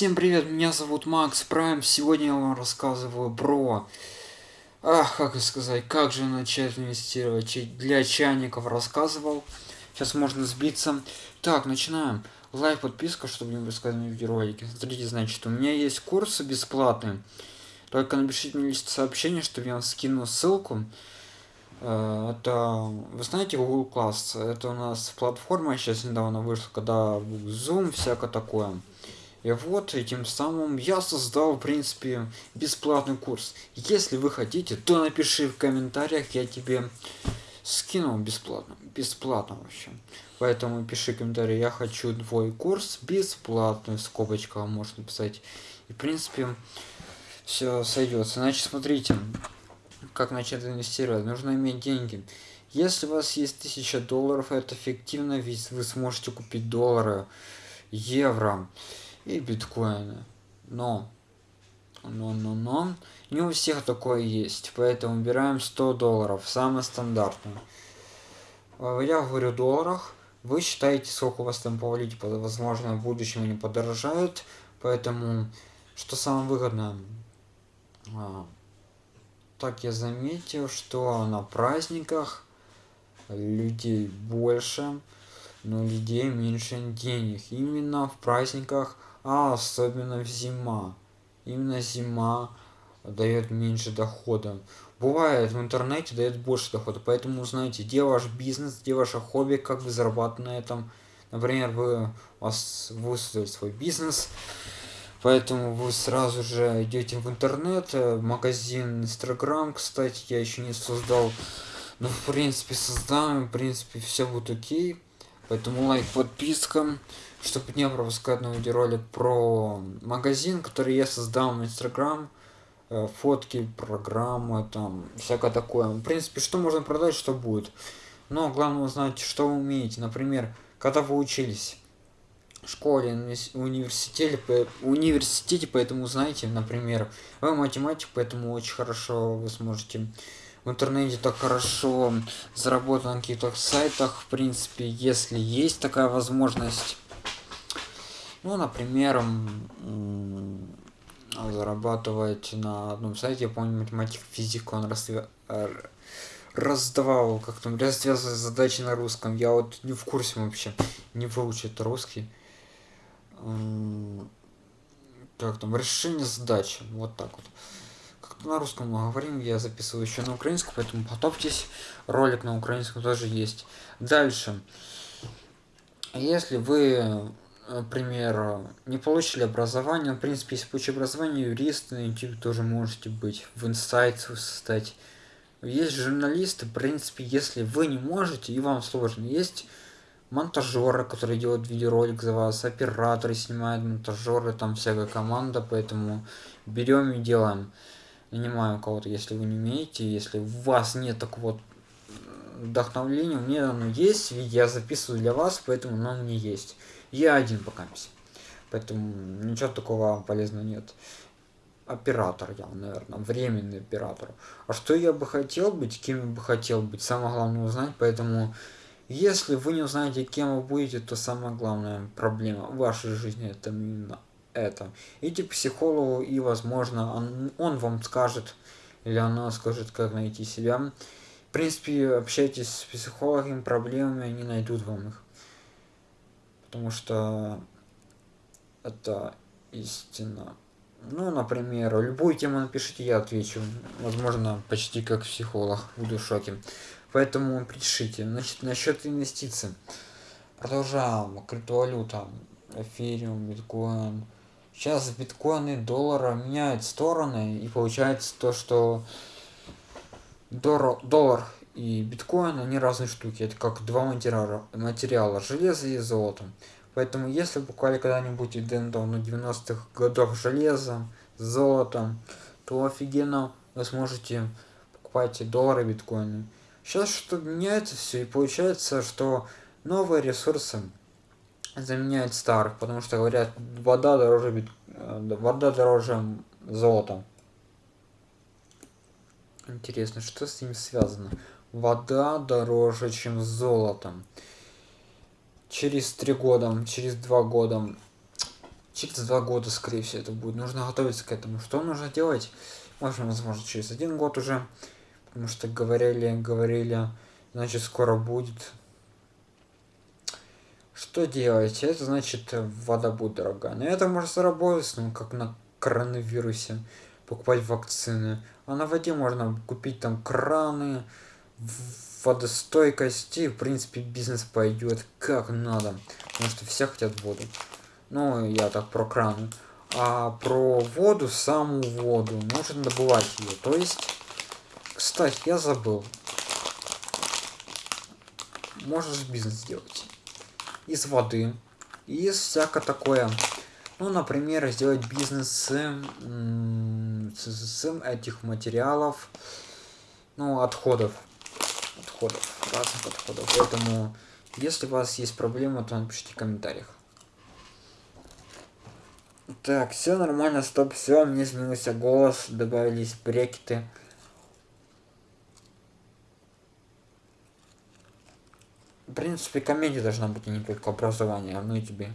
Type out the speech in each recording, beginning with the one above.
Всем привет, меня зовут Макс Прайм. Сегодня я вам рассказываю про... Ах, как сказать, как же начать инвестировать. Для чайников рассказывал. Сейчас можно сбиться. Так, начинаем. Лайк, подписка, чтобы не выпускать видеоролики. Смотрите, значит, у меня есть курсы бесплатные. Только напишите мне сообщение, чтобы я вам скину ссылку. Э, это, вы знаете, Google Class. Это у нас платформа сейчас недавно вышла, когда Zoom, всякое такое. И вот этим самым я создал, в принципе, бесплатный курс. Если вы хотите, то напиши в комментариях, я тебе скинул бесплатно. Бесплатно вообще. Поэтому пиши комментарий, я хочу твой курс бесплатный, в скобочках можно написать. И, в принципе, все сойдется. Значит, смотрите, как начать инвестировать. Нужно иметь деньги. Если у вас есть 1000 долларов, это эффективно, ведь вы сможете купить доллары, евро и биткоины. Но, но, но, но, не у всех такое есть, поэтому выбираем 100 долларов, самое стандартное. А, я говорю в долларах, вы считаете, сколько у вас там по валюте, возможно, в будущем они подорожают, поэтому, что самое выгодное, а, так я заметил, что на праздниках людей больше, но людей меньше денег. Именно в праздниках а особенно в зима. Именно зима дает меньше дохода. Бывает в интернете дает больше дохода, поэтому узнайте, где ваш бизнес, где ваше хобби, как вы зарабатываете на этом. Например, вы, вас выставили свой бизнес, поэтому вы сразу же идете в интернет, э, магазин Инстаграм, кстати, я еще не создал, но в принципе создаем, в принципе все будет окей, поэтому лайк, подписка чтобы не пропускать новый видеоролик про магазин, который я создал в Instagram, э, фотки, программы, там, всякое такое. В принципе, что можно продать, что будет. Но главное узнать, что вы умеете. Например, когда вы учились в школе, университете, университете, поэтому знаете, например, вы математик, поэтому очень хорошо вы сможете в интернете так хорошо заработать на каких-то сайтах, в принципе, если есть такая возможность. Ну, например, зарабатывать на одном сайте, я помню, математик, физик, он разве... раздавал, как там, развязывать задачи на русском. Я вот не в курсе вообще, не выучит русский. Как там, решение задачи, вот так вот. На русском мы говорим, я записываю еще на украинском, поэтому готовьтесь. Ролик на украинском тоже есть. Дальше. Если вы например, не получили образование, в принципе, если получили образование, юрист на YouTube тоже можете быть, в инсайт стать. Есть журналисты, в принципе, если вы не можете и вам сложно, есть монтажеры, которые делают видеоролик за вас, операторы снимают, монтажеры, там всякая команда, поэтому берем и делаем. Нанимаем кого-то, если вы не умеете, если у вас нет такого вдохновления, у меня оно есть, я записываю для вас, поэтому оно мне есть. Я один пока. Поэтому ничего такого полезного нет. Оператор я, наверное, временный оператор. А что я бы хотел быть, кем я бы хотел быть, самое главное узнать, поэтому если вы не узнаете, кем вы будете, то самая главная проблема в вашей жизни это именно это. Идите к психологу и, возможно, он, он вам скажет, или она скажет, как найти себя. В принципе, общайтесь с психологами, проблемами, они найдут вам их потому что это истина. Ну, например, любую тему напишите, я отвечу. Возможно, почти как психолог, буду в шоке. Поэтому пишите. Значит, насчет инвестиций. Продолжаем. Криптовалюта. Эфириум, биткоин. Сейчас биткоины, доллара меняют стороны. И получается то, что доллар и биткоин, они разные штуки. Это как два материала, материала железо и золото. Поэтому если покупали когда-нибудь и дендал на 90-х годах железо, золото, то офигенно вы сможете покупать доллары, биткоины. Сейчас что меняется все и получается, что новые ресурсы заменяют старых, потому что говорят, вода дороже, бит... Э, вода дороже золота. Интересно, что с ним связано? вода дороже, чем золото. Через три года, через два года через два года, скорее всего, это будет. Нужно готовиться к этому. Что нужно делать? Можно, возможно, через один год уже. Потому что говорили, говорили, значит, скоро будет. Что делать? Это значит, вода будет дорогая. Но это можно заработать, ну, как на коронавирусе. Покупать вакцины. А на воде можно купить там краны, водостойкость и, в принципе, бизнес пойдет как надо. Потому что все хотят воду. Ну, я так про краны. А про воду, саму воду, нужно добывать ее. То есть, кстати, я забыл. Можешь бизнес сделать. Из воды. Из всякое такое. Ну, например, сделать бизнес с, с, с этих материалов. Ну, отходов. Отходов. Разных отходов. Поэтому, если у вас есть проблемы, то напишите в комментариях. Так, все нормально, стоп, все, мне изменился голос, добавились брекеты. Принципе, комедия должна быть, а не только образование, ну и тебе.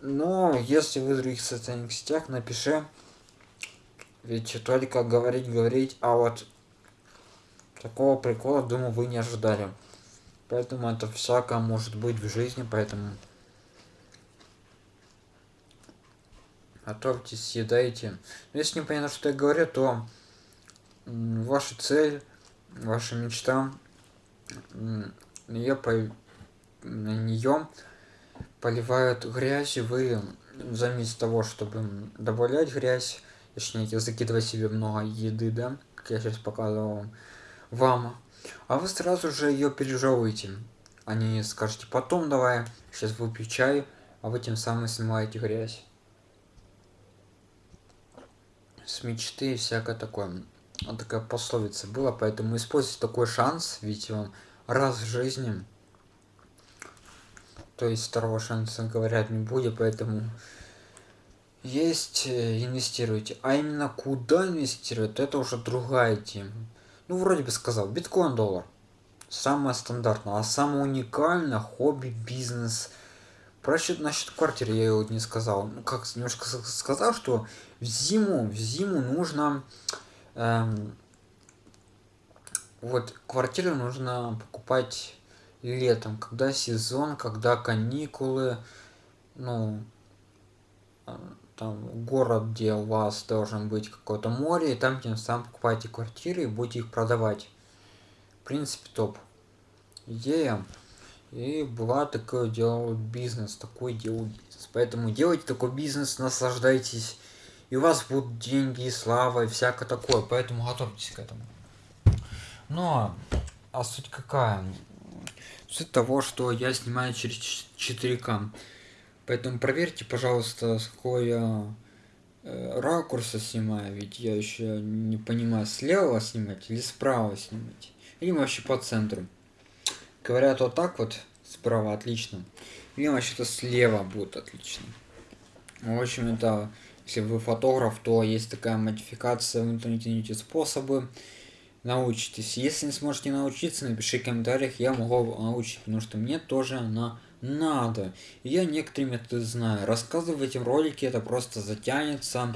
Но если вы в других социальных сетях, напиши. Ведь только говорить, говорить, а вот такого прикола, думаю, вы не ожидали. Поэтому это всякое может быть в жизни, поэтому готовьте, съедайте. Если не понятно, что я говорю, то ваша цель, ваша мечта, ее по... на нее поливают грязь, вы заместо того, чтобы добавлять грязь, точнее закидывать себе много еды, да, как я сейчас показывал вам, а вы сразу же ее пережевываете. Они скажете потом давай, сейчас выпью чай, а вы тем самым снимаете грязь с мечты и всякое такое. Такая пословица была, поэтому используйте такой шанс, ведь он раз в жизни. То есть второго шанса, говорят, не будет, поэтому есть, э, инвестируйте. А именно куда инвестировать, это уже другая тема. Ну, вроде бы сказал, биткоин, доллар. Самое стандартное. А самое уникальное хобби, бизнес – про счет насчет квартиры я его не сказал. Ну, как немножко сказал, что в зиму, в зиму нужно... Эм, вот, квартиру нужно покупать летом, когда сезон, когда каникулы, ну, э, там город, где у вас должен быть какое-то море, и там тем самым покупаете квартиры и будете их продавать. В принципе, топ. Идея. И была такое делал бизнес, такой делал бизнес. Поэтому делайте такой бизнес, наслаждайтесь. И у вас будут деньги, и слава, и всякое такое. Поэтому готовьтесь к этому. Но, а суть какая? Суть того, что я снимаю через 4К. Поэтому проверьте, пожалуйста, с какой я э, ракурса снимаю. Ведь я еще не понимаю, слева снимать или справа снимать. Или вообще по центру. Говорят вот так вот, справа отлично. Или вообще-то слева будет отлично. В общем, это, если вы фотограф, то есть такая модификация в интернете, найдите способы, научитесь. Если не сможете научиться, напиши в комментариях, я могу научить, потому что мне тоже она надо. Я некоторые методы знаю. Рассказывать в этом ролике это просто затянется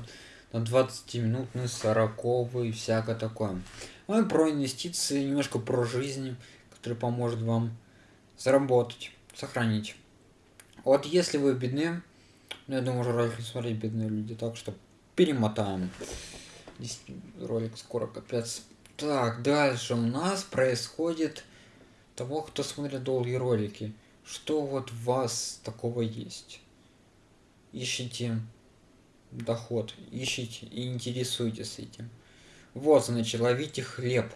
на 20 минут, на 40 и всякое такое. Ну и про инвестиции, немножко про жизнь который поможет вам заработать, сохранить. Вот если вы бедны, ну я думаю, уже ролик смотреть бедные люди, так что перемотаем. Здесь ролик скоро капец. Так, дальше у нас происходит того, кто смотрит долгие ролики. Что вот у вас такого есть? Ищите доход, ищите и интересуйтесь этим. Вот, значит, ловите хлеб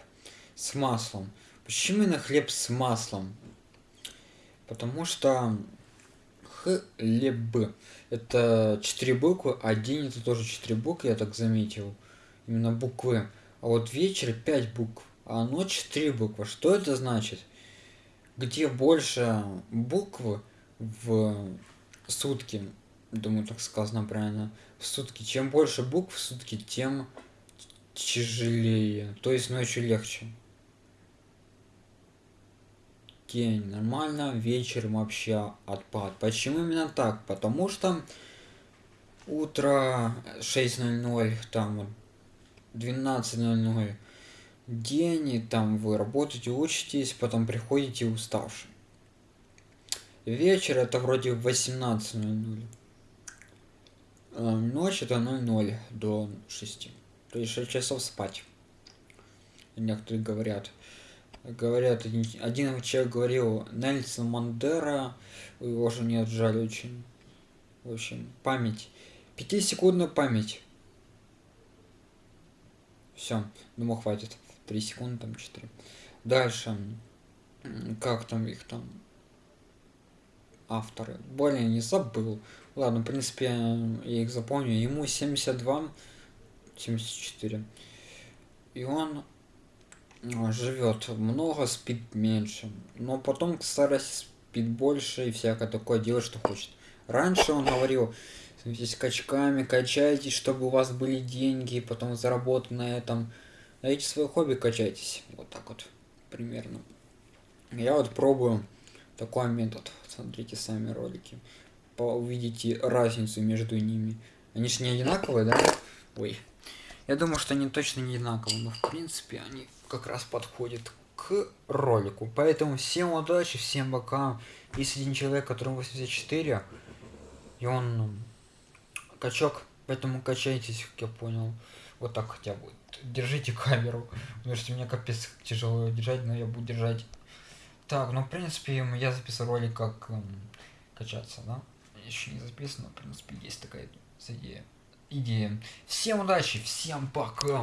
с маслом. Почему именно хлеб с маслом? Потому что хлеб это четыре буквы, а день это тоже четыре буквы, я так заметил. Именно буквы. А вот вечер пять букв, а ночь три буквы. Что это значит? Где больше букв в сутки, думаю, так сказано правильно, в сутки. Чем больше букв в сутки, тем тяжелее. То есть ночью легче. День нормально, вечером вообще отпад. Почему именно так? Потому что утро 6.00, там 12.00 день, и там вы работаете, учитесь, потом приходите уставший. Вечер это вроде 18.00. А ночь это 00 до 6. То есть 6 часов спать. Некоторые говорят. Говорят, один человек говорил, Нельсон Мандера, его же не отжали очень. В общем, память. Пятисекундная память. Все, думаю, хватит. 3 секунды, там 4. Дальше. Как там их там? Авторы. Более не забыл. Ладно, в принципе, я их запомню. Ему 72, 74. И он живет много, спит меньше. Но потом к старости спит больше и всякое такое делает, что хочет. Раньше он говорил, становитесь качками, качайтесь, чтобы у вас были деньги, потом заработать на этом. Найдите свое хобби, качайтесь. Вот так вот, примерно. Я вот пробую такой метод. Смотрите сами ролики. Увидите разницу между ними. Они же не одинаковые, да? Ой. Я думаю, что они точно не одинаковые, но в принципе они как раз подходят к ролику. Поэтому всем удачи, всем пока. Есть один человек, которому 84, и он ну, качок, поэтому качайтесь, как я понял. Вот так хотя бы. Держите камеру. Потому что мне капец тяжело держать, но я буду держать. Так, ну в принципе я записал ролик как эм, качаться, да? Еще не записано, в принципе есть такая идея. Идея. Всем удачи, всем пока.